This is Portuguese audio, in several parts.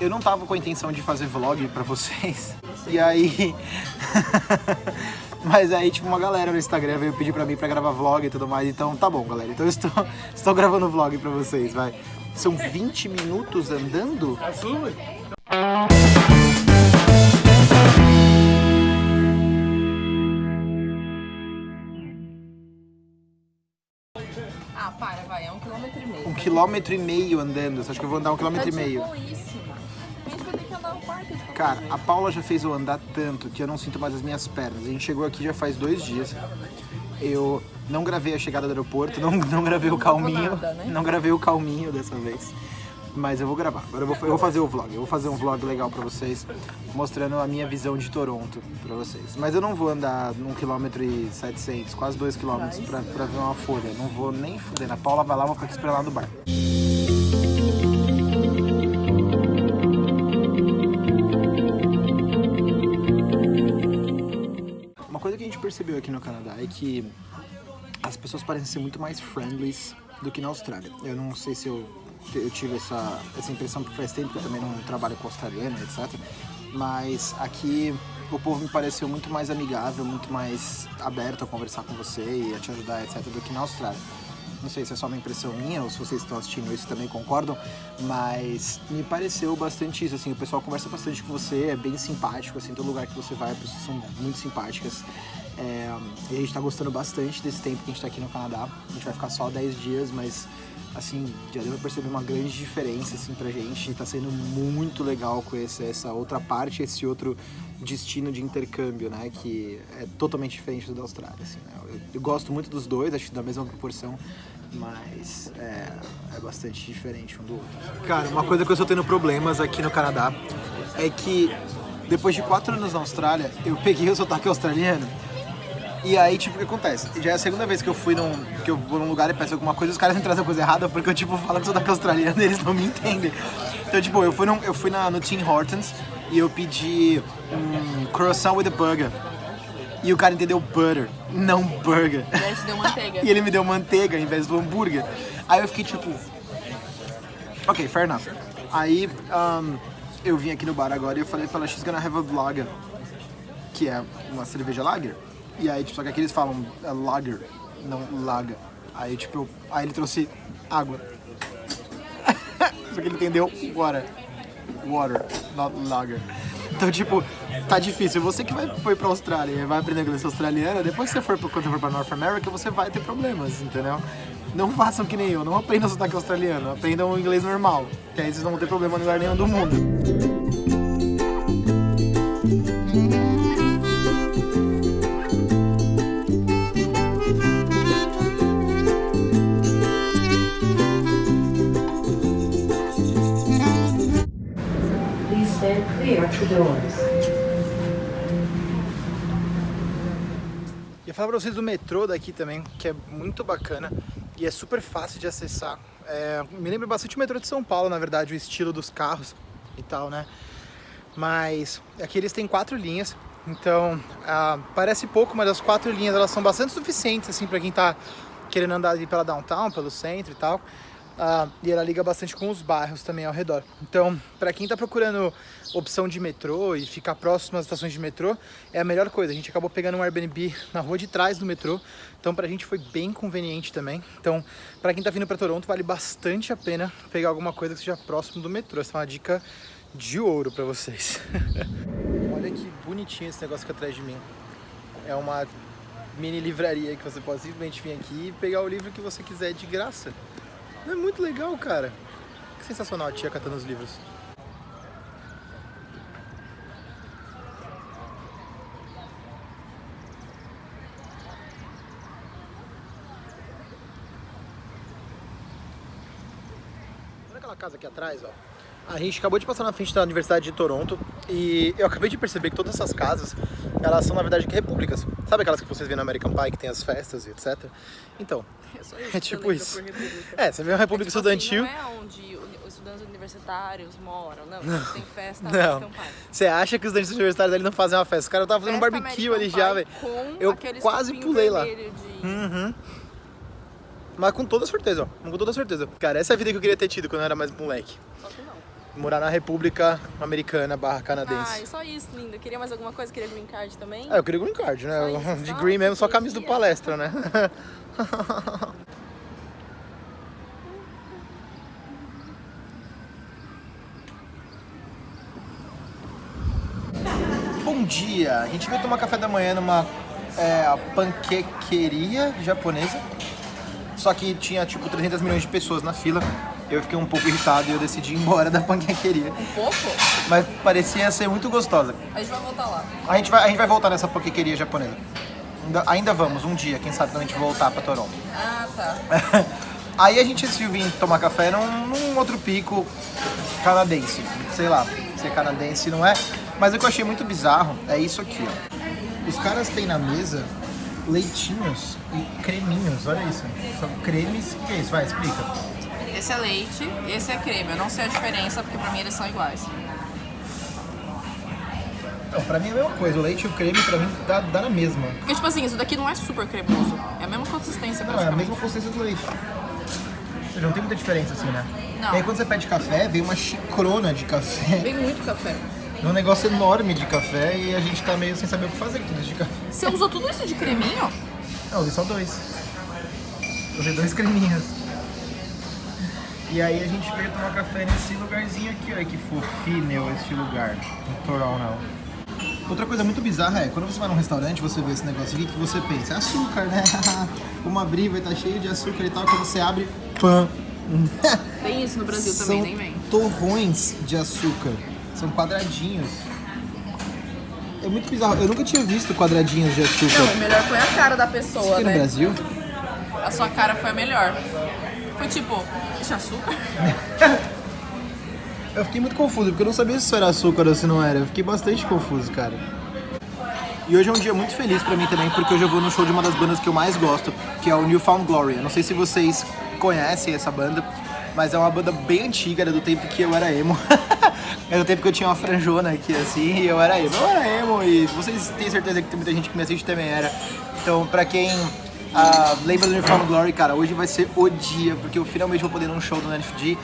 eu não tava com a intenção de fazer vlog pra vocês. E aí... Mas aí, tipo, uma galera no Instagram veio pedir pra mim pra gravar vlog e tudo mais. Então, tá bom, galera. Então eu estou, estou gravando vlog pra vocês, vai. São 20 minutos andando? Ah, para, vai, é um quilômetro e meio. Um quilômetro e meio andando. Você acha que eu vou andar um quilômetro e meio? Cara, a Paula já fez eu andar tanto que eu não sinto mais as minhas pernas. A gente chegou aqui já faz dois dias. Eu não gravei a chegada do aeroporto, não, não gravei o calminho. nada, né? Não gravei o calminho dessa vez. Mas eu vou gravar. Agora eu vou, eu vou fazer o vlog. Eu vou fazer um vlog legal pra vocês, mostrando a minha visão de Toronto pra vocês. Mas eu não vou andar 1 km e 700, quase 2 km pra, pra ver uma folha. Não vou nem fuder. A Paula vai lá, vou ficar aqui esperando lá no bar. Percebeu aqui no Canadá é que as pessoas parecem ser muito mais friendly do que na Austrália. Eu não sei se eu, eu tive essa, essa impressão porque faz tempo que eu também não trabalho com australiano, etc. Mas aqui o povo me pareceu muito mais amigável, muito mais aberto a conversar com você e a te ajudar, etc. do que na Austrália. Não sei se é só uma impressão minha ou se vocês estão assistindo isso também concordam, mas me pareceu bastante isso, assim, o pessoal conversa bastante com você, é bem simpático, assim, todo lugar que você vai, as pessoas são muito simpáticas. É, e a gente tá gostando bastante desse tempo que a gente tá aqui no Canadá. A gente vai ficar só 10 dias, mas assim, já deu pra perceber uma grande diferença assim pra gente. Tá sendo muito legal conhecer essa outra parte, esse outro destino de intercâmbio, né? Que é totalmente diferente do da Austrália, assim, né? eu, eu gosto muito dos dois, acho da mesma proporção, mas é, é bastante diferente um do outro. Cara, uma coisa que eu estou tendo problemas aqui no Canadá é que depois de quatro anos na Austrália, eu peguei o sotaque australiano e aí, tipo, o que acontece? Já é a segunda vez que eu fui num, que eu vou num lugar e peço alguma coisa, os caras me trazem a coisa errada porque eu, tipo, falo que sotaque australiano e eles não me entendem. Então, tipo, eu fui, num, eu fui na, no Tim Hortons e eu pedi um croissant with a burger. E o cara entendeu butter, não burger. E te deu manteiga. E ele me deu manteiga em vez do hambúrguer. Aí eu fiquei tipo. Ok, fair enough. Aí um, eu vim aqui no bar agora e eu falei pra ela, she's gonna have a lager. Que é uma cerveja lager. E aí, tipo, só que aqui eles falam é lager, não lager. Aí, tipo, eu- aí ele trouxe água. só que ele entendeu water. Water, not lager. Então, tipo, tá difícil. Você que vai, foi pra Austrália e vai aprender inglês australiano, depois que você for, pra- quando você for pra North America, você vai ter problemas, entendeu? Não façam que nem eu, não aprendam sotaque australiano, aprendam inglês normal, que aí vocês não vão ter problema em lugar nenhum do mundo. E eu falar pra vocês do metrô daqui também, que é muito bacana e é super fácil de acessar. É, me lembra bastante o metrô de São Paulo, na verdade, o estilo dos carros e tal, né? Mas aqui eles têm quatro linhas, então ah, parece pouco, mas as quatro linhas elas são bastante suficientes assim para quem tá querendo andar ali pela downtown, pelo centro e tal. Ah, e ela liga bastante com os bairros também ao redor. Então, para quem tá procurando opção de metrô e ficar próximo às estações de metrô, é a melhor coisa. A gente acabou pegando um Airbnb na rua de trás do metrô, então pra gente foi bem conveniente também. Então, para quem tá vindo para Toronto, vale bastante a pena pegar alguma coisa que seja próximo do metrô. Essa é uma dica de ouro para vocês. Olha que bonitinho esse negócio aqui atrás de mim. É uma mini livraria que você pode simplesmente vir aqui e pegar o livro que você quiser de graça. É muito legal, cara. Que sensacional a tia catando os livros. Olha aquela casa aqui atrás, ó. A gente acabou de passar na frente da Universidade de Toronto e eu acabei de perceber que todas essas casas, elas são na verdade repúblicas. Sabe aquelas que vocês vêem no American Pie, que tem as festas e etc? Então, É É tipo eu isso. é, você vê uma república Tipo estudantil, Assim, não é onde os estudantes universitários moram, não. Tem festa Não. American Pie. você acha que os estudantes universitários ali não fazem uma festa? Os caras estavam fazendo um Festa barbecue American ali já, Pie velho. com Eu quase pulei lá. de- Uhum. Mas com toda certeza, ó. Com toda certeza. Cara, essa é a vida que eu queria ter tido quando eu era mais moleque. Morar na República Americana barra canadense. Ai, só isso, linda. Queria mais alguma coisa? Queria green card também? Ah, eu queria green card, né? Isso, De green mesmo, só camisa do palestra, né? Bom dia! A gente veio tomar café da manhã numa é, panquequeria japonesa. Só que tinha tipo 300 milhões de pessoas na fila. Eu fiquei um pouco irritado e eu decidi ir embora da panquequeria. Um pouco? Mas parecia ser muito gostosa. A gente vai voltar lá. A gente vai, a gente vai voltar nessa panquequeria japonesa. Ainda, ainda vamos, um dia, quem sabe quando a gente voltar pra Toronto. Ah, tá. Aí a gente decidiu vir tomar café num, num outro pico canadense. Sei lá, se é canadense não é. Mas o que eu achei muito bizarro é isso aqui, ó. Os caras têm na mesa leitinhos e creminhos, olha isso. São cremes, o que é isso? Vai, explica. Esse é leite, esse é creme. Eu não sei a diferença, porque pra mim eles são iguais. Não, pra mim é a mesma coisa, o leite e o creme pra mim dá, dá na mesma. Porque, tipo assim, isso daqui não é super cremoso. É a mesma consistência, Não, é a mesma consistência do leite. Ou seja, não tem muita diferença assim, né? Não. E aí quando você pede café, vem uma xicrona de café. Vem muito café. É um negócio enorme de café e a gente tá meio sem saber o que fazer com tudo isso de café. Você usou tudo isso de creminho? Não, eu usei só dois. Eu usei dois creminhos. E aí a gente veio tomar café nesse lugarzinho aqui, olha que fofinho este lugar, em Toronto. Outra coisa muito bizarra é, quando você vai num restaurante, você vê esse negócio aqui, que você pensa? É açúcar, né? Vamos abrir, vai estar cheio de açúcar e tal. Quando você abre, pã! Tem isso no Brasil São também, nem vem. torrões de açúcar. São quadradinhos. É muito bizarro. Eu nunca tinha visto quadradinhos de açúcar. Não, o melhor foi a cara da Isso pessoa, aqui no né? Brasil? A sua cara foi a melhor. Foi tipo, isso é açúcar? Eu fiquei muito confuso, porque eu não sabia se isso era açúcar ou se não era. Eu fiquei bastante confuso, cara. E hoje é um dia muito feliz pra mim também, porque hoje eu vou no show de uma das bandas que eu mais gosto, que é o Newfound Glory. Eu não sei se vocês conhecem essa banda, mas é uma banda bem antiga, era do tempo que eu era emo. era do tempo que eu tinha uma franjona aqui assim, e eu era emo. Eu era emo, e vocês têm certeza que tem muita gente que me assiste também era. Então, pra quem ah, lembra do Newfound Glory, cara, hoje vai ser o dia, porque eu finalmente vou poder ir num show do NFG.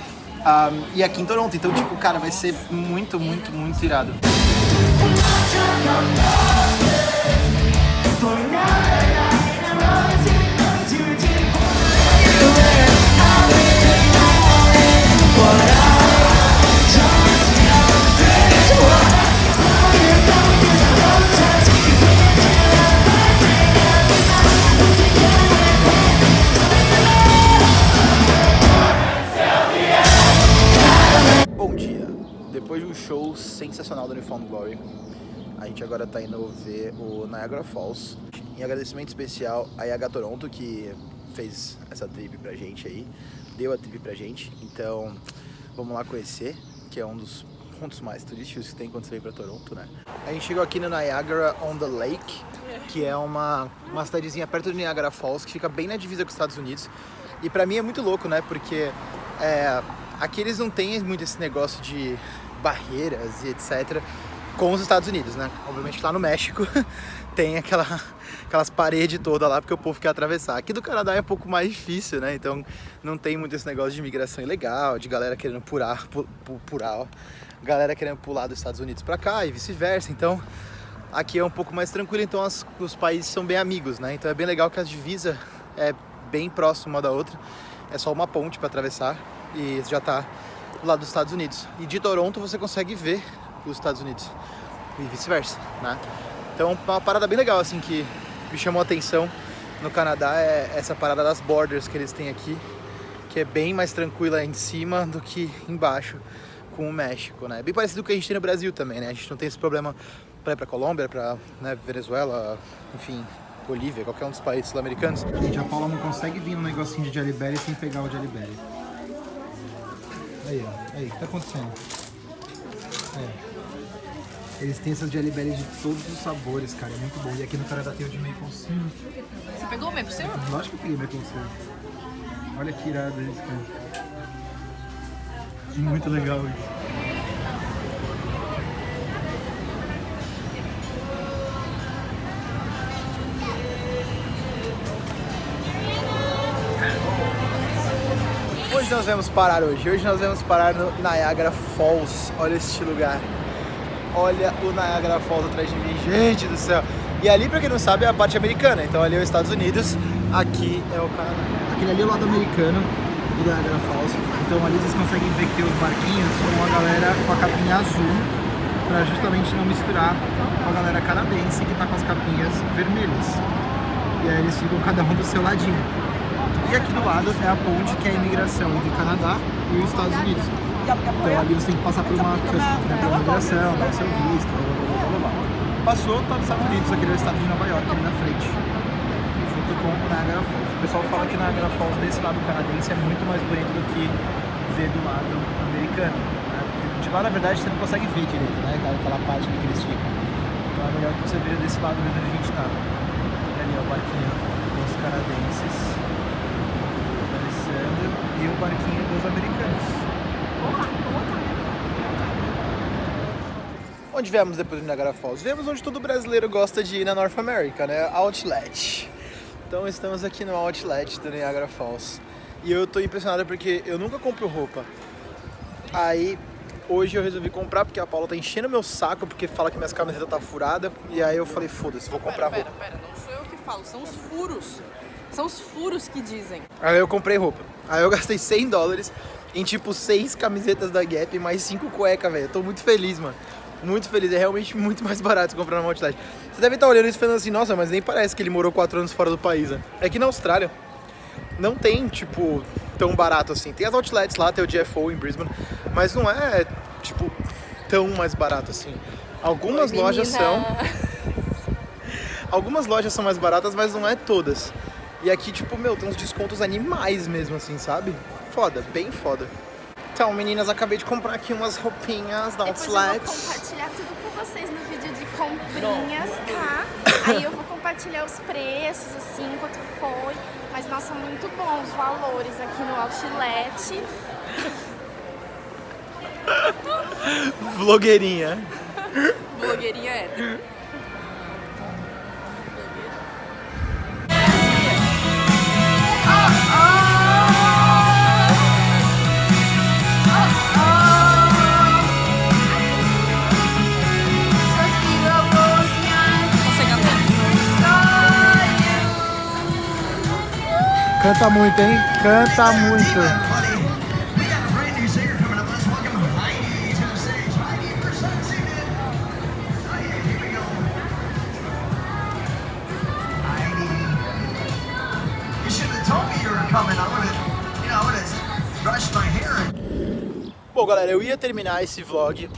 ah, e aqui em Toronto, então, tipo, cara, vai ser muito, muito, muito irado. Tá indo ver o Niagara Falls. Em agradecimento especial a Yaga Toronto, que fez essa trip pra gente aí, deu a trip pra gente. Então, vamos lá conhecer, que é um dos pontos mais turísticos que tem quando você vem pra Toronto, né? A gente chegou aqui no Niagara on the Lake, que é uma, uma cidadezinha perto do Niagara Falls, que fica bem na divisa com os Estados Unidos. E pra mim é muito louco, né? Porque é, aqui eles não têm muito esse negócio de barreiras e etc. com os Estados Unidos, né? Obviamente lá no México tem aquela, aquelas paredes todas lá porque o povo quer atravessar. Aqui do Canadá é um pouco mais difícil, né? Então não tem muito esse negócio de imigração ilegal, de galera querendo pular, pu, pu- pular, ó. galera querendo pular dos Estados Unidos pra cá e vice-versa. Então aqui é um pouco mais tranquilo, então as- os países são bem amigos, né? Então é bem legal que a divisa é bem próxima uma da outra. É só uma ponte para atravessar e já tá lado dos Estados Unidos. E de Toronto você consegue ver os Estados Unidos e vice-versa, né? Então uma parada bem legal assim que me chamou a atenção no Canadá é essa parada das borders que eles têm aqui, que é bem mais tranquila em cima do que embaixo com o México, né? Bem parecido com o que a gente tem no Brasil também, né? A gente não tem esse problema para ir para Colômbia, para né, Venezuela, enfim, Bolívia, qualquer um dos países sul-americanos. Gente, a Paula não consegue vir um negocinho de Jelly Belly sem pegar o Jelly Belly. Aí, ó. Aí, o que tá acontecendo? É. Eles têm essas Jelly Bellies de todos os sabores, cara. É muito bom. E aqui no Canadá tem o de maple syrup. Você pegou o mesmo seu? Lógico que eu peguei maple syrup. Olha que irado isso, cara. Muito legal isso. Hoje nós vamos parar hoje? Hoje nós vamos parar no Niagara Falls. Olha este lugar. Olha o Niagara Falls atrás de mim, gente do céu. E ali, pra quem não sabe, é a parte americana. Então ali é os Estados Unidos, aqui é o Canadá. Aquele ali é o lado americano do Niagara Falls. Então ali vocês conseguem ver que tem os barquinhos com a galera com a capinha azul, pra justamente não misturar com a galera canadense que tá com as capinhas vermelhas. E aí eles ficam cada um do seu ladinho. E aqui do lado é a ponte que é a imigração entre o Canadá e os Estados Unidos. Então ali você tem que passar por uma né, pela imigração, dar o seu visto, blá, blá, blá. Passou, tá nos Estados Unidos, aqui no estado de Nova York, ali na frente. Junto com o Niagara Falls. O pessoal fala que Niagara Falls desse lado canadense é muito mais bonito do que ver do lado americano. Né? De lá, na verdade, você não consegue ver direito, né? Aquela, parte que eles ficam. Então é melhor que você veja desse lado mesmo onde a gente tá. E ali é o barquinho dos canadenses. Alessandro. E o barquinho dos americanos. Onde viemos depois do Niagara Falls? Viemos onde todo brasileiro gosta de ir na North America, né? Outlet. Então estamos aqui no Outlet do Niagara Falls. E eu tô impressionado porque eu nunca compro roupa. Aí hoje eu resolvi comprar porque a Paula tá enchendo meu saco porque fala que minhas camisetas tá furada. E aí eu falei, foda-se, vou comprar Pera, roupa. pera, pera, não sou eu que falo, são os furos. São os furos que dizem. Aí eu comprei roupa. Aí eu gastei 100 dólares em tipo 6 camisetas da Gap e mais 5 cuecas, velho. Tô muito feliz, mano. Muito feliz. É realmente muito mais barato comprar no Outlet. Você deve estar olhando isso e falando assim, nossa, mas nem parece que ele morou 4 anos fora do país, né? É que na Austrália não tem, tipo, tão barato assim. Tem as outlets lá, tem o GFO em Brisbane, mas não é, tipo, tão mais barato assim. Algumas Oi, lojas são. Algumas lojas são mais baratas, mas não é todas. E aqui, tipo, meu, tem uns descontos animais mesmo, assim, sabe? Foda, bem foda. Então, meninas, acabei de comprar aqui umas roupinhas da Depois eu vou Outlet. compartilhar tudo com vocês no vídeo de comprinhas, tá? Aí eu vou compartilhar os preços, assim, quanto foi. Mas, nossa, muito bons os valores aqui no Outlet. Vlogueirinha. Blogueirinha hétero. Would have brushed my hair. Bom, galera, eu ia terminar esse vlog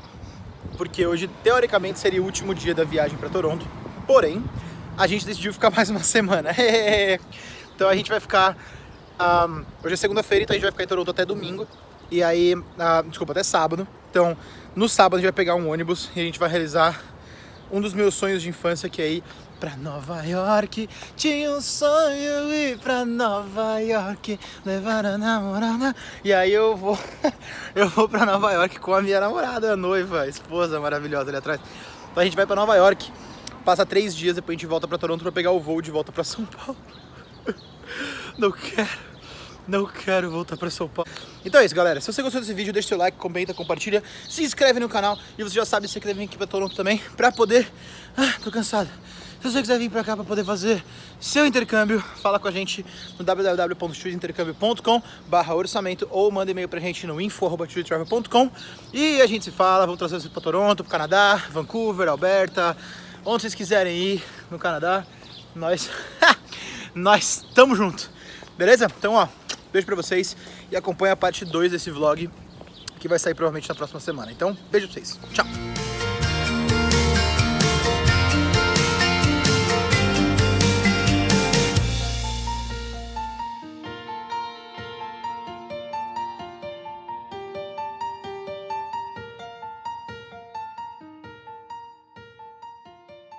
porque hoje, teoricamente, seria o último dia da viagem pra Toronto. Porém, a gente decidiu ficar mais uma semana. então a gente vai ficar. ahm, hoje é segunda-feira, então a gente vai ficar em Toronto até domingo. E aí, ah, desculpa, até sábado. Então, no sábado a gente vai pegar um ônibus e a gente vai realizar um dos meus sonhos de infância, que é ir pra Nova York. Tinha um sonho ir pra Nova York, levar a namorada. E aí eu vou, eu vou pra Nova York com a minha namorada, a noiva, a esposa maravilhosa ali atrás. Então a gente vai pra Nova York, passa três dias, depois a gente volta pra Toronto pra pegar o voo de volta pra São Paulo. Não quero. Não quero voltar pra São Paulo. Então é isso, galera. Se você gostou desse vídeo, deixa seu like, comenta, compartilha, se inscreve no canal e você já sabe se você quer vir aqui pra Toronto também pra poder. Ah, tô cansado. Se você quiser vir pra cá pra poder fazer seu intercâmbio, fala com a gente no www.studintercâmbio.com barra orçamento ou manda e-mail pra gente no info.studiotravel.com e a gente se fala, vamos trazer você pra Toronto, pro Canadá, Vancouver, Alberta, onde vocês quiserem ir no Canadá, nós, nós tamo junto. Beleza? Então, ó, beijo pra vocês e acompanha a parte 2 desse vlog que vai sair provavelmente na próxima semana. Então, beijo pra vocês. Tchau!